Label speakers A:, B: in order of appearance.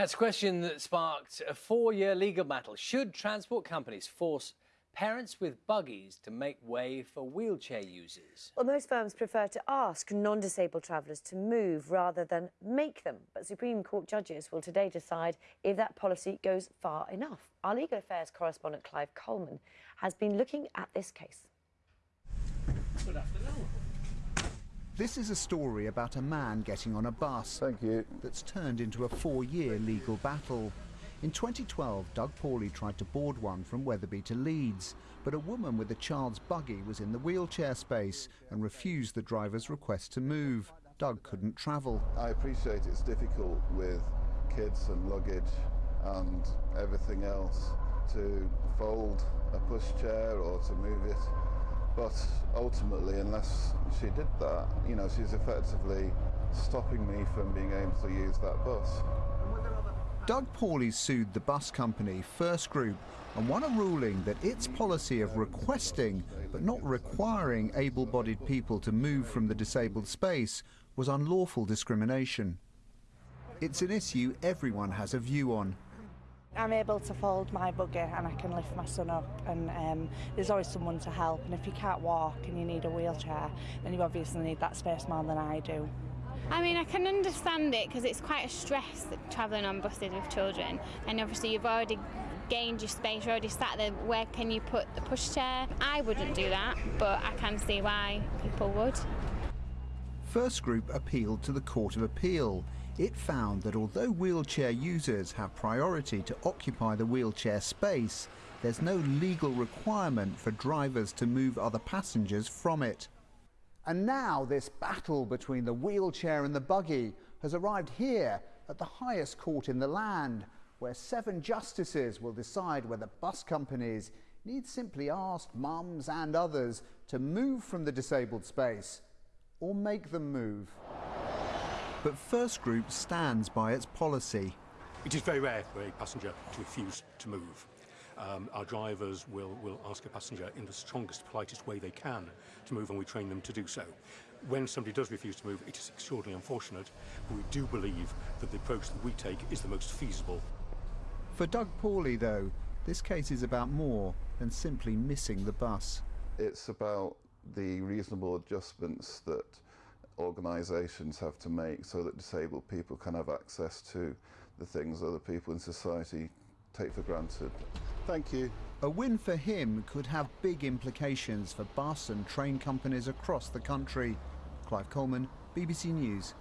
A: That's a question that sparked a four-year legal battle. Should transport companies force parents with buggies to make way for wheelchair users?
B: Well, most firms prefer to ask non-disabled travellers to move rather than make them. But Supreme Court judges will today decide if that policy goes far enough. Our legal affairs correspondent Clive Coleman has been looking at this case.
A: Good afternoon.
C: This is a story about a man getting on a bus
D: Thank you.
C: that's turned into a four-year legal battle. In 2012, Doug Paulley tried to board one from Wetherby to Leeds, but a woman with a child's buggy was in the wheelchair space and refused the driver's request to move. Doug couldn't travel.
D: I appreciate it's difficult with kids and luggage and everything else to fold a pushchair or to move it. But ultimately, unless she did that, you know, she's effectively stopping me from being able to use that bus.
C: Doug Paulley sued the bus company First Group and won a ruling that its policy of requesting but not requiring able-bodied people to move from the disabled space was unlawful discrimination. It's an issue everyone has a view on.
E: I'm able to fold my buggy and I can lift my son up and um, there's always someone to help and if you can't walk and you need a wheelchair then you obviously need that space more than I do.
F: I mean, I can understand it because it's quite a stress travelling on buses with children, and obviously you've already gained your space, you're already sat there. Where can you put the pushchair? I wouldn't do that, but I can see why people would.
C: First Group appealed to the Court of Appeal. It found that although wheelchair users have priority to occupy the wheelchair space, there's no legal requirement for drivers to move other passengers from it. And now this battle between the wheelchair and the buggy has arrived here at the highest court in the land, where seven justices will decide whether bus companies need simply ask mums and others to move from the disabled space or make them move. But First Group stands by its policy.
G: It is very rare for a passenger to refuse to move. Um, our drivers will, will ask a passenger in the strongest, politest way they can to move, and we train them to do so. When somebody does refuse to move, it is extraordinarily unfortunate, but we do believe that the approach that we take is the most feasible.
C: For Doug Paulley, though, this case is about more than simply missing the bus.
D: It's about the reasonable adjustments that organisations have to make so that disabled people can have access to the things other people in society take for granted. Thank you.
C: A win for him could have big implications for bus and train companies across the country. Clive Coleman, BBC News.